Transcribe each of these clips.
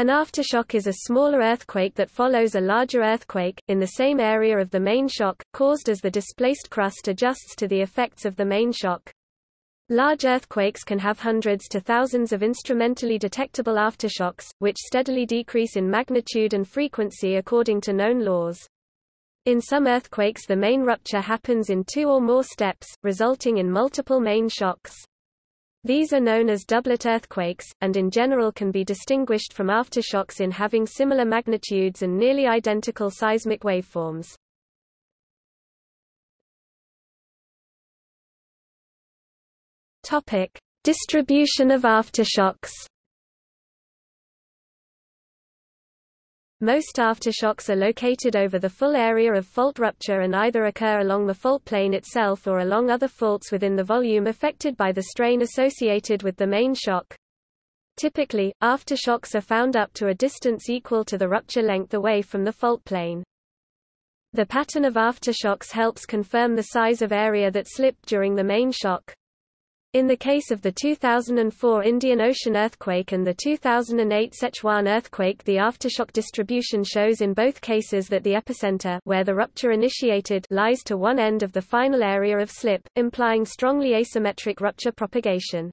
An aftershock is a smaller earthquake that follows a larger earthquake, in the same area of the main shock, caused as the displaced crust adjusts to the effects of the main shock. Large earthquakes can have hundreds to thousands of instrumentally detectable aftershocks, which steadily decrease in magnitude and frequency according to known laws. In some earthquakes the main rupture happens in two or more steps, resulting in multiple main shocks. These are known as doublet earthquakes, and in general can be distinguished from aftershocks in having similar magnitudes and nearly identical seismic waveforms. Topic: Distribution of aftershocks. Most aftershocks are located over the full area of fault rupture and either occur along the fault plane itself or along other faults within the volume affected by the strain associated with the main shock. Typically, aftershocks are found up to a distance equal to the rupture length away from the fault plane. The pattern of aftershocks helps confirm the size of area that slipped during the main shock. In the case of the 2004 Indian Ocean earthquake and the 2008 Sichuan earthquake the aftershock distribution shows in both cases that the epicenter where the rupture initiated lies to one end of the final area of slip, implying strongly asymmetric rupture propagation.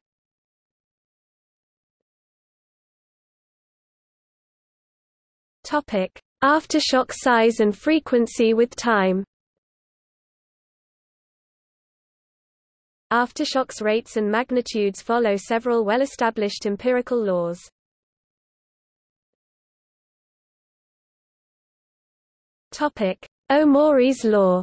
Aftershock size and frequency with time Aftershocks rates and magnitudes follow several well-established empirical laws. Topic: Omori's law.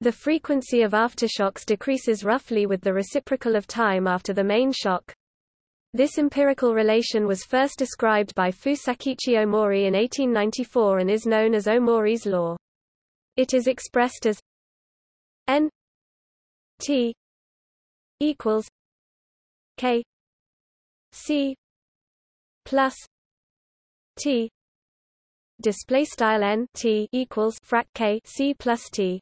The frequency of aftershocks decreases roughly with the reciprocal of time after the main shock. This empirical relation was first described by Fusakichi Omori in 1894 and is known as Omori's law. It is expressed as n t equals k c plus t display style n t equals frac k c plus t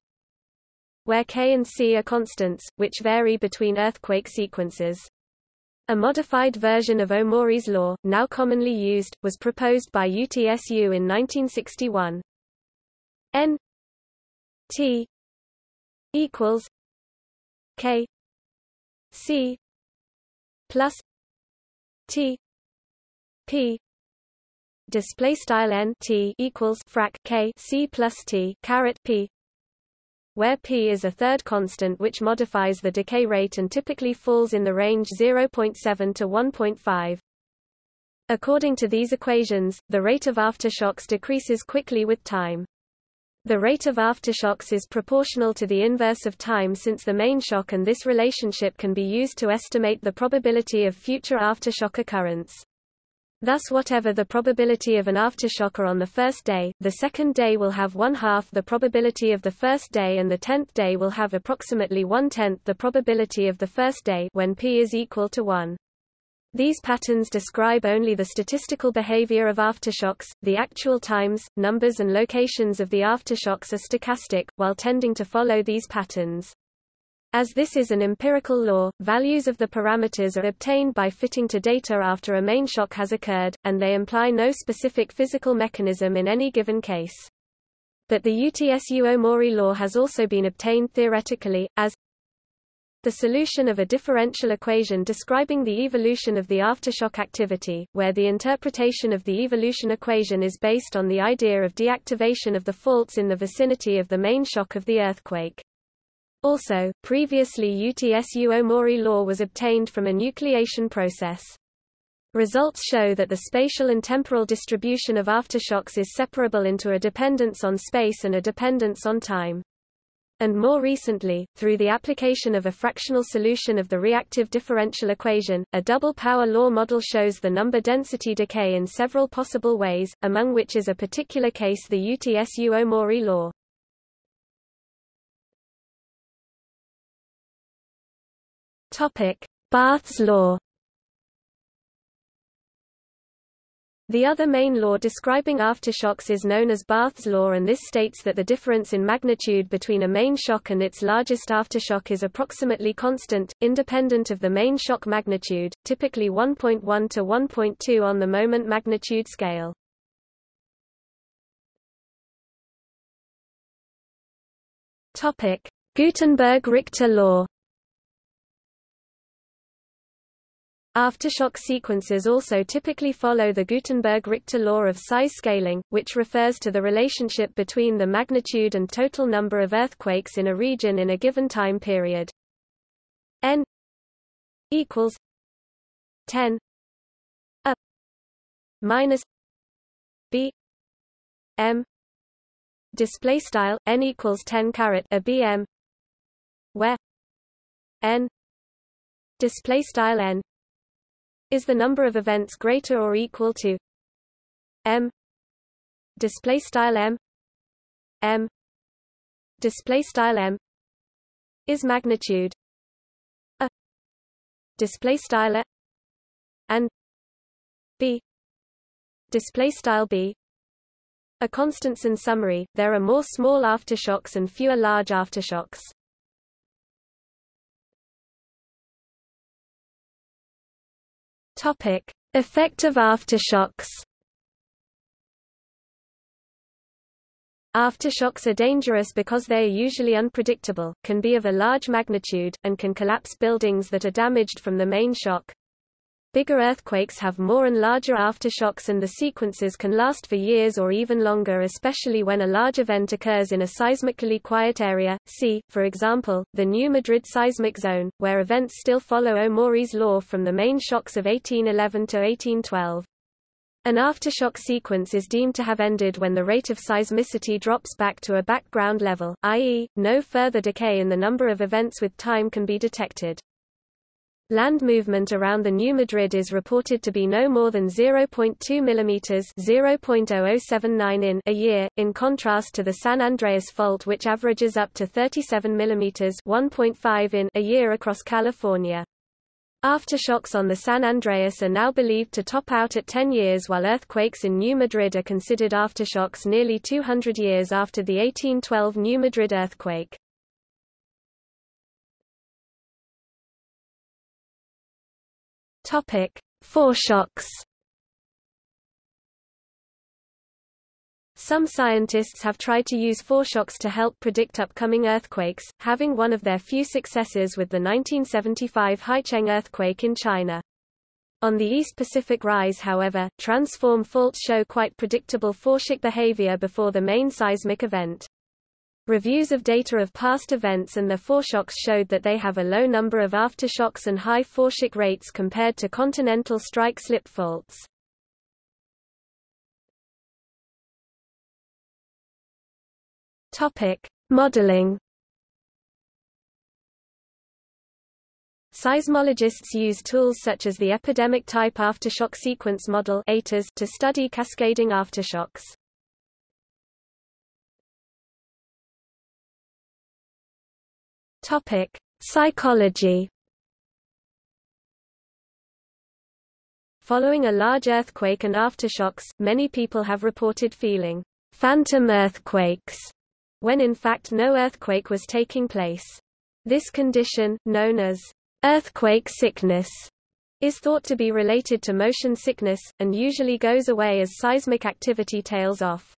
where k and c are constants which vary between earthquake sequences a modified version of Omori's law, now commonly used, was proposed by UTSU in 1961. N T equals K C plus T P. Display style n t equals frac k c plus t caret p where p is a third constant which modifies the decay rate and typically falls in the range 0.7 to 1.5 according to these equations the rate of aftershocks decreases quickly with time the rate of aftershocks is proportional to the inverse of time since the main shock and this relationship can be used to estimate the probability of future aftershock occurrence. Thus whatever the probability of an aftershocker on the first day, the second day will have one-half the probability of the first day and the tenth day will have approximately one-tenth the probability of the first day when p is equal to 1. These patterns describe only the statistical behavior of aftershocks, the actual times, numbers and locations of the aftershocks are stochastic, while tending to follow these patterns. As this is an empirical law, values of the parameters are obtained by fitting to data after a main shock has occurred, and they imply no specific physical mechanism in any given case. But the UTSU Omori law has also been obtained theoretically, as the solution of a differential equation describing the evolution of the aftershock activity, where the interpretation of the evolution equation is based on the idea of deactivation of the faults in the vicinity of the main shock of the earthquake. Also, previously UTSU Omori law was obtained from a nucleation process. Results show that the spatial and temporal distribution of aftershocks is separable into a dependence on space and a dependence on time and more recently, through the application of a fractional solution of the reactive differential equation, a double power law model shows the number density decay in several possible ways, among which is a particular case the UTSU Omori law. Topic: Båth's law The other main law describing aftershocks is known as Båth's law and this states that the difference in magnitude between a main shock and its largest aftershock is approximately constant, independent of the main shock magnitude, typically 1.1 to 1.2 on the moment magnitude scale. Gutenberg-Richter law Aftershock sequences also typically follow the Gutenberg-Richter law of size scaling, which refers to the relationship between the magnitude and total number of earthquakes in a region in a given time period. N equals 10 a minus b m display style n equals 10 caret a bm where n display style n is the number of events greater or equal to m. Display style m. m. Display style m is magnitude a. Display style and b. Display style b. A constants in summary there are more small aftershocks and fewer large aftershocks Topic: Effect of aftershocks. Aftershocks are dangerous because they are usually unpredictable, can be of a large magnitude, and can collapse buildings that are damaged from the main shock. Bigger earthquakes have more and larger aftershocks and the sequences can last for years or even longer especially when a large event occurs in a seismically quiet area, see, for example, the New Madrid seismic zone, where events still follow Omori's law from the main shocks of 1811 to 1812. An aftershock sequence is deemed to have ended when the rate of seismicity drops back to a background level, i.e., no further decay in the number of events with time can be detected. Land movement around the New Madrid is reported to be no more than 0.2 mm (0.0079 in) a year, in contrast to the San Andreas Fault which averages up to 37 mm (1.5 in) a year across California. Aftershocks on the San Andreas are now believed to top out at 10 years while earthquakes in New Madrid are considered aftershocks nearly 200 years after the 1812 New Madrid earthquake. Topic: Foreshocks. Some scientists have tried to use foreshocks to help predict upcoming earthquakes, having one of their few successes with the 1975 Haicheng earthquake in China. On the East Pacific Rise however, transform faults show quite predictable foreshock behavior before the main seismic event. Reviews of data of past events and their foreshocks showed that they have a low number of aftershocks and high foreshock rates compared to continental strike-slip faults. Topic: Modeling. Seismologists use tools such as the epidemic type aftershock sequence model to study cascading aftershocks. Topic: Psychology. Following a large earthquake and aftershocks, many people have reported feeling phantom earthquakes when in fact no earthquake was taking place. This condition, known as earthquake sickness, is thought to be related to motion sickness, and usually goes away as seismic activity tails off.